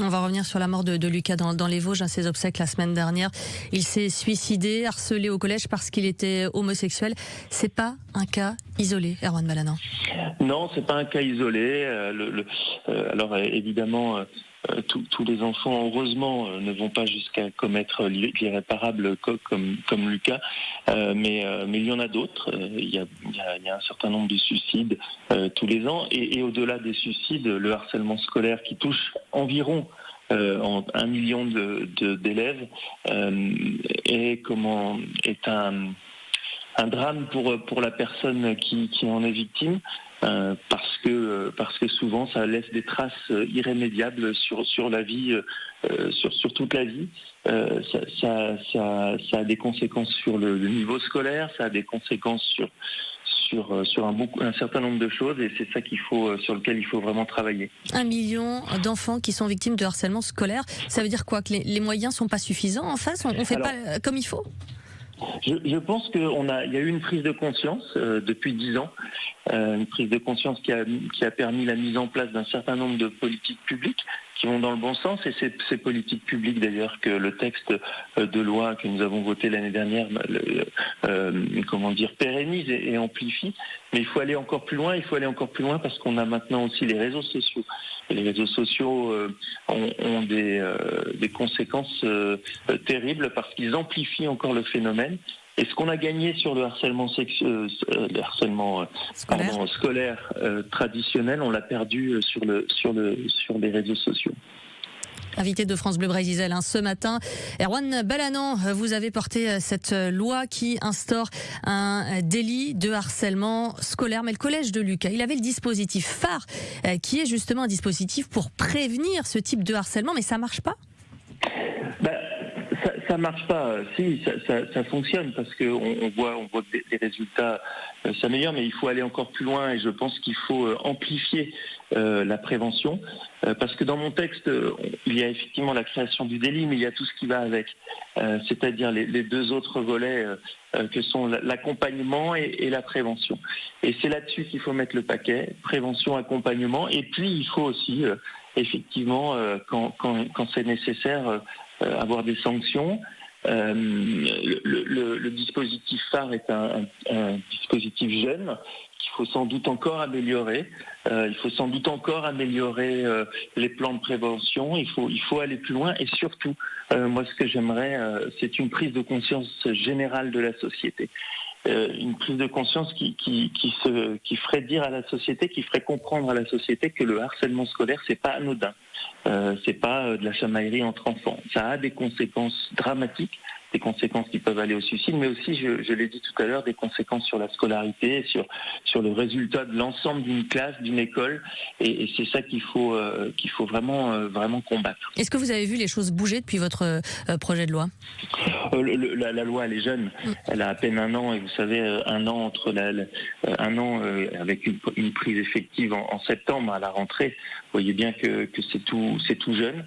On va revenir sur la mort de, Lucas dans, les Vosges, à ses obsèques la semaine dernière. Il s'est suicidé, harcelé au collège parce qu'il était homosexuel. C'est pas un cas isolé, Erwan Balanan Non, c'est pas un cas isolé. Euh, euh, alors évidemment, euh, tous les enfants, heureusement, ne vont pas jusqu'à commettre l'irréparable comme, comme Lucas, mais, mais il y en a d'autres. Il, y a, un certain nombre de suicides tous les ans, et, et au-delà des suicides, le harcèlement scolaire qui touche environ euh, un million d'élèves euh, est comment est un un drame pour pour la personne qui, qui en est victime euh, parce que parce que souvent ça laisse des traces irrémédiables sur sur la vie euh, sur sur toute la vie. Euh, ça, ça, ça, ça, a des conséquences sur le, le, niveau scolaire ça a des conséquences sur sur, euh, sur un, un certain nombre de choses et c'est ça qu'il faut, euh, sur lequel il faut vraiment travailler. Un million d'enfants qui sont victimes de harcèlement scolaire, ça veut dire quoi? Que les, les moyens sont pas suffisants en face? On ne fait pas euh, comme il faut? Je, pense qu'il y a eu une prise de conscience euh, depuis dix ans, euh, une prise de conscience qui a permis la mise en place d'un certain nombre de politiques publiques qui vont dans le bon sens. Et c'est ces politiques publiques d'ailleurs que le texte euh, de loi que nous avons voté l'année dernière, euh, comment dire, pérennise et, amplifie. Mais il faut aller encore plus loin. Il faut aller encore plus loin parce qu'on a maintenant aussi les réseaux sociaux. Et les réseaux sociaux euh, ont, des conséquences terribles parce qu'ils amplifient encore le phénomène. Et ce qu'on a gagné sur le harcèlement, sexuel, le harcèlement scolaire, pardon, scolaire euh, traditionnel, on l'a perdu sur, le, sur, le, sur les réseaux sociaux. Invité de France Bleu Brésil hein, ce matin. Erwan Balanan, vous avez porté euh, cette loi qui instaure un délit de harcèlement scolaire. Mais le collège de Lucas, il avait le dispositif phare, euh, qui est justement un dispositif pour prévenir ce type de harcèlement, mais ça marche pas ça, ça marche pas. Si, ça, fonctionne parce qu'on on voit, on voit que les résultats euh, s'améliorent, mais il faut aller encore plus loin et je pense qu'il faut euh, amplifier euh, la prévention parce que dans mon texte, il y a effectivement la création du délit, mais il y a tout ce qui va avec, c'est-à-dire les, deux autres volets que sont l'accompagnement et, la prévention. Et c'est là-dessus qu'il faut mettre le paquet prévention, accompagnement, et puis il faut aussi effectivement, quand, quand, quand c'est nécessaire, euh, avoir des sanctions. Euh, le, dispositif phare est un, dispositif jeune qu'il faut sans doute encore améliorer. Euh, il faut sans doute encore améliorer euh, les plans de prévention. Il faut, il faut aller plus loin et surtout, euh, moi ce que j'aimerais, c'est une prise de conscience générale de la société. Une prise de conscience qui, qui, qui, se, qui ferait dire à la société, qui ferait comprendre à la société que le harcèlement scolaire, c'est pas anodin. Euh, c'est pas euh, de la chamaillerie entre enfants. Ça a des conséquences dramatiques, des conséquences qui peuvent aller au suicide, mais aussi, je, je l'ai dit tout à l'heure, des conséquences sur la scolarité, sur sur le résultat de l'ensemble d'une classe, d'une école, et, et c'est ça qu'il faut euh, qu'il faut vraiment euh, vraiment combattre. Est-ce que vous avez vu les choses bouger depuis votre euh, projet de loi? Le, le, la, la, loi, elle est jeune, mm. elle a à peine un an, et vous savez, un an entre la, la un an avec une, une, prise effective en, en, septembre à la rentrée. Vous voyez bien que, que c'est tout c'est tout jeune,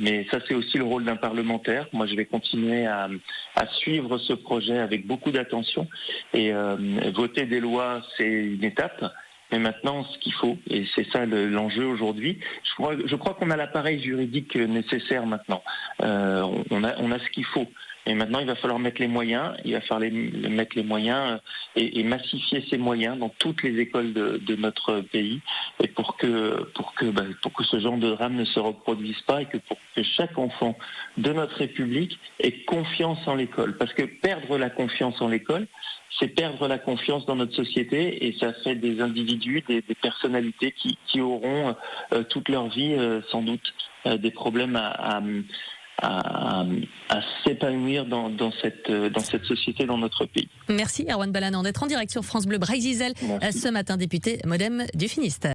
mais ça c'est aussi le rôle d'un parlementaire. Moi, je vais continuer à, suivre ce projet avec beaucoup d'attention. Et euh, voter des lois, c'est une étape. Mais maintenant, ce qu'il faut, et c'est ça l'enjeu aujourd'hui, je crois, je crois qu'on a l'appareil juridique nécessaire maintenant. Euh, on, a, on a ce qu'il faut. Et maintenant, il va falloir mettre les moyens, il va falloir mettre les moyens euh, et, massifier ces moyens dans toutes les écoles de, notre pays, et pour que pour que bah, pour que ce genre de drame ne se reproduise pas et que pour que chaque enfant de notre République ait confiance en l'école, parce que perdre la confiance en l'école, c'est perdre la confiance dans notre société et ça fait des individus, des, personnalités qui, auront euh, toute leur vie euh, sans doute des problèmes à à, à s'épanouir dans, dans, cette, dans cette société, dans notre pays. Merci Erwan Balanan d'être en direct sur France Bleu Braille-Zizel ce matin, député Modem du Finistère.